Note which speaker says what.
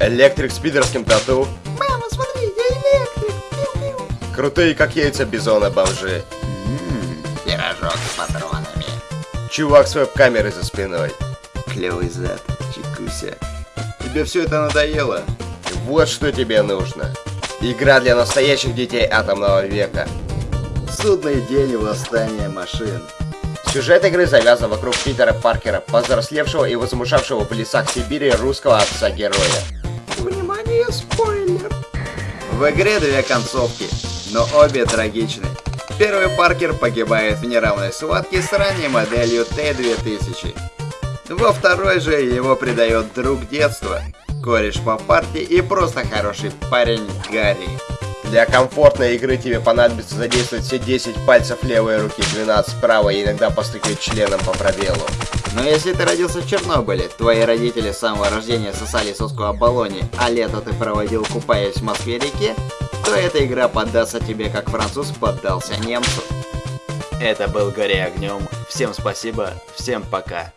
Speaker 1: Электрик с пидорским тату.
Speaker 2: Мама, смотри, я электрик. Пиу-пиу.
Speaker 1: Крутые, как яйца бизона бомжи.
Speaker 2: Ммм, пирожок с патронами.
Speaker 1: Чувак с веб-камерой за спиной.
Speaker 2: Клевый зад, чекуся. Тебе все это надоело?
Speaker 1: Вот что тебе нужно. Игра для настоящих детей атомного века.
Speaker 2: Судный день и восстание машин.
Speaker 1: Сюжет игры завязан вокруг Питера Паркера, повзрослевшего и возмужавшего в лесах Сибири русского отца-героя.
Speaker 2: В игре две концовки, но обе трагичны. Первый Паркер погибает в неравной схватке с ранней моделью Т-2000. Во второй же его предает друг детства, кореш по партии и просто хороший парень Гарри.
Speaker 1: Для комфортной игры тебе понадобится задействовать все 10 пальцев левой руки, 12 правой и иногда постукивать членом по пробелу.
Speaker 2: Но если ты родился в Чернобыле, твои родители с самого рождения сосали соску Аполлоне, а лето ты проводил купаясь в Москве-реке, то эта игра поддастся тебе, как француз поддался немцу.
Speaker 3: Это был Горе огнем. Всем спасибо, всем пока.